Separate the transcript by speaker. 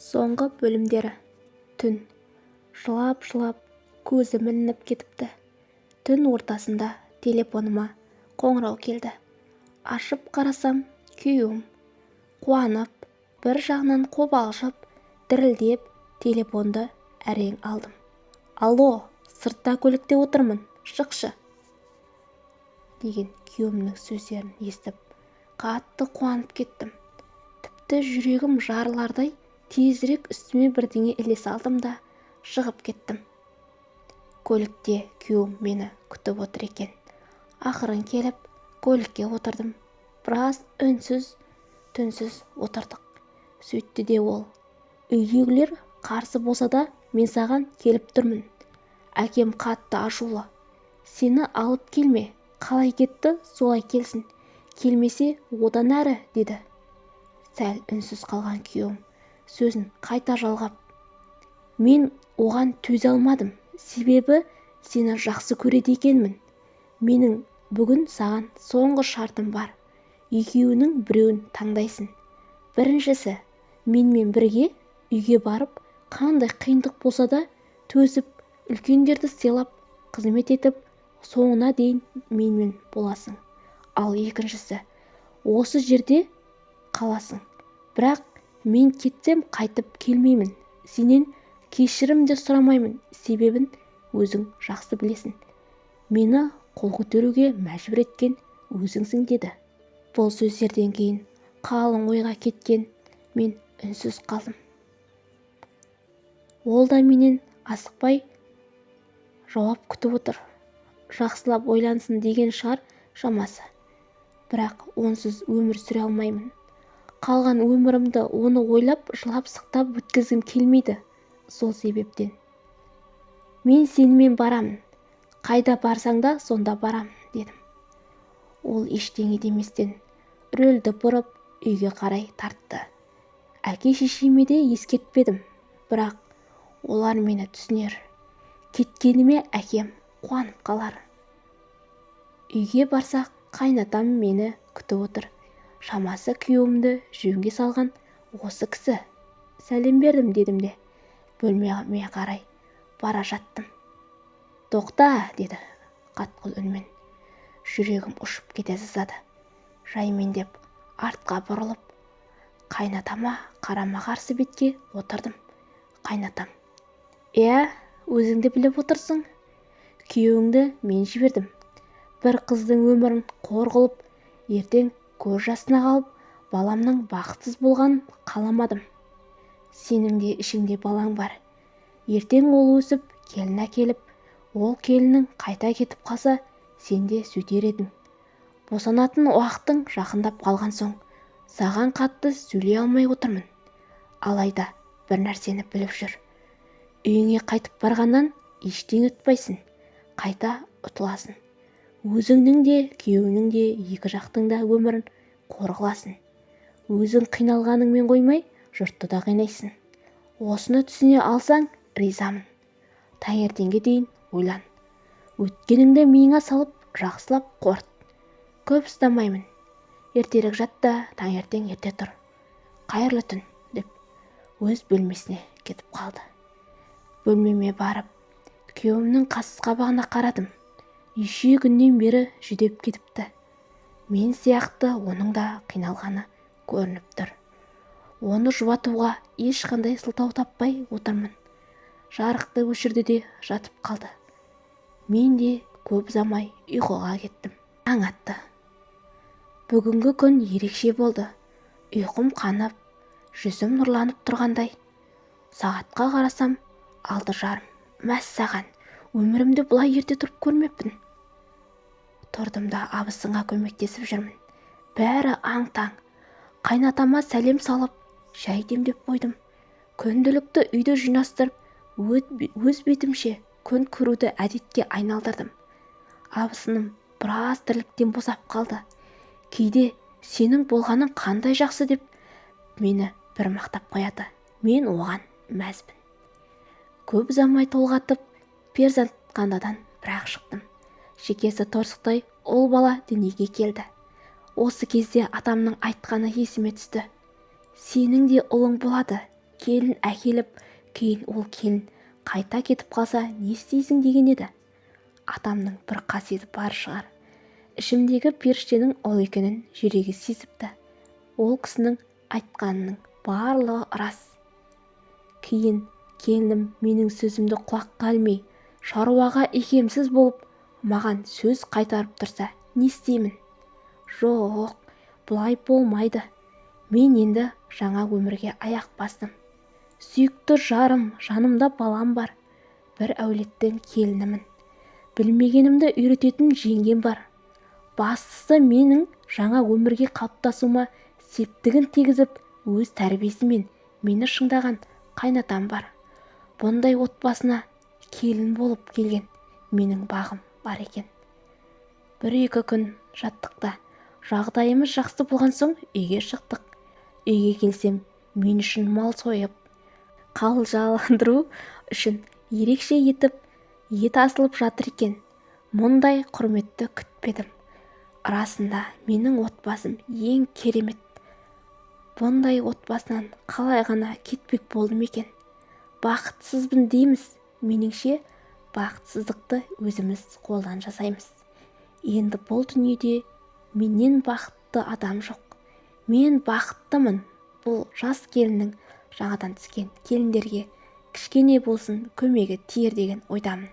Speaker 1: соңғы бөлімдері. Түн. Жылап-жылап көзім ілініп кетіпті. Түн ортасында телефоныма қоңырау келді. Ашып қарасам күйеуім. Қуанып бір жағынан қобалжып дірілдеп телефонды әрең алдым. Алло сыртта көлікте отырмын шықшы! деген күйеуімнің сөздерін естіп қатты қуанып кеттім. Тіпті жүрегім жарылардай тезірек үстіме бірдеңе іле салдым да шығып кеттім. Көлікте күйеуім мені күтіп отыр екен. Ақырын келіп көлікке отырдым. Біраз үнсіз түнсіз отырдық. Сөйтті де ол. Үйдегілер қарсы болса да мен саған келіп тұрмын. Әкем қатты ашулы. Сені алып келме қалай кетті солай келсін. Келмесе одан әрі деді. Сәл үнсіз қалған күйеуім. Сөзін қайта жалғап. Мен оған төзе алмадым. Себебі сені жақсы көреді екенмін. Менің бүгін саған соңғы шартым бар. Екеуінің біреуін таңдайсың. Біріншісі менімен бірге үйге барып қандай қиындық болса да төзіп үлкендерді сыйлап қызмет етіп соңына дейін менімен боласың. Ал екіншісі осы жерде қаласың. Бірақ мен кетсем қайтып келмеймін. Сенен кешірім де сұрамаймын. Себебін өзің жақсы білесің. Мені қол көтеруге мәжбүр еткен өзіңсің деді. Бұл сөздерден кейін қалың ойға кеткен мен үнсіз қалдым. Ол да менен асықпай жауап күтіп отыр. Жақсылап ойлансын деген шығар шамасы. Бірақ онсыз өмір сүре алмаймын. Қалған өмірімді оны ойлап жылап-сықтап өткізгім келмейді сол себептен. Мен сенімен барамын. Қайда барсаң да сонда барамын дедім. Ол ештеңе деместен рөлді бұрып үйге қарай тартты. Әке-шешеме де ескертпедім бірақ олар мені түсінер. Кеткеніме әкем қуанып қалар. Үйге барсақ қайнатам мені күтіп отыр. Шамасы күйеуімді жөнге салған осы кісі. Сәлем бердім дедім де бөлмеме қарай бара жаттым. Тоқта деді қатқыл үнмен. Жүрегім ұшып кете жаздады жаймендеп артқа бұрылып қайнатама қарама-қарсы бетке отырдым. Қайнатам иә өзіңді біліп отырсың. Күйеуіңді мен жібердім. Бір қыздың өмірін қор қылып ертең көз жасына қалып баламның бақытсыз болғанын қаламадым. Сенің де ішіңде балаң бар. Ертең ол өсіп келін әкеліп ол келінің қайта кетіп қалса сен де сөйтер едің. Босанатын уақытың жақындап қалған соң саған қатты сөйлей алмай отырмын. Алайда бір нәрсені біліп жүр. Үйіңе қайтып барғаннан ештеңе ұтпайсың. Қайта ұтыласың. Өзіңнің де күйеуіңнің де екі жақтың да өмірін қор қыласың өзің қиналғаныңмен қоймай жұртты да қинайсың. Осыны түсіне алсаң ризамын. Таңертеңге дейін ойлан. Өткеніңді миыңа салып жақсылап қорыт көп ұстамаймын. Ертерек жат та таңертең ерте тұр. Қайырлы түн деп. Өз бөлмесіне кетіп қалды. Бөлмеме барып күйеуімнің қас-қабағына қарадым. Неше күннен бері жүдеп кетіпті. Мен сияқты оның да қиналғаны көрініп тұр. Оны жұбатуға ешқандай сылтау таппай отырмын. Жарықты өшірді де жатып қалды. Мен де көп ұзамай ұйқыға кеттім. Таң атты. Бүгінгі күн ерекше болды. Ұйқым қанып жүзім нұрланып тұрғандай. Сағатқа қарасам алты жарым мәссаған өмірімде бұлай ерте тұрып көрмеппін. Тұрдым да абысынға көмектесіп жүрмін. Бәрі аң-таң. Қайнатама сәлем салып шай демдеп қойдым. Күнделікті үйді жинастырып өз бетімше күн көруді әдетке айналдырдым. Абысыным біраз тірліктен босап қалды. Кейде сенің болғаның қандай жақсы деп мені бір мақтап қояды. Мен оған мәзбін. Көп ұзамай толғатып перзентханадан бір-ақ шықтым. Шекесі торсықтай ұл бала дүниеге келді. Осы кезде атамның айтқаны есіме түсті. Сенің де ұлың болады. Келін әкеліп кейін ол келін қайта кетіп қалса не істейсің деген еді. Атамның бір қасиеті бар шығар ішімдегі періштенің ұл екенін жүрегі сезіпті. Ол кісінің айтқанының барлығы рас. Кейін келінім менің сөзімді құлаққа ілмей шаруаға икемсіз болып маған сөз қайтарып тұрса не істеймін? Жоқ бұлай болмайды. Мен енді жаңа өмірге аяқ бастым. Сүйікті жарым жанымда балам бар. бір әулеттің келінімін. Білмегенімді үйрететін жеңгем бар. Бастысы менің жаңа өмірге қалыптасуыма септігін тигізіп өз тәрбиесімен мені шыңдаған қайнатам бар. Бұндай отбасына келін болып келген менің бағым бар екен. Бір-екі күн жаттық та. Жағдайымыз жақсы болған соң үйге шықтық. Үйге келсем мен үшін мал сойып қалжаландыру үшін ерекше етіп ет асылып жатыр екен. Мұндай құрметті күтпедім. Расында менің отбасым ең керемет. Бұндай отбасынан қалай ғана кетпек болдым екен. Бақытсызбын дейміз. Меніңше бақытсыздықты өзіміз қолдан жасаймыз. Енді бұл дүниеде менен бақытты адам жоқ. Мен бақыттымын. Бұл жас келіннің жаңадан түскен келіндерге кішкене болсын көмегі тиер деген ойдамын.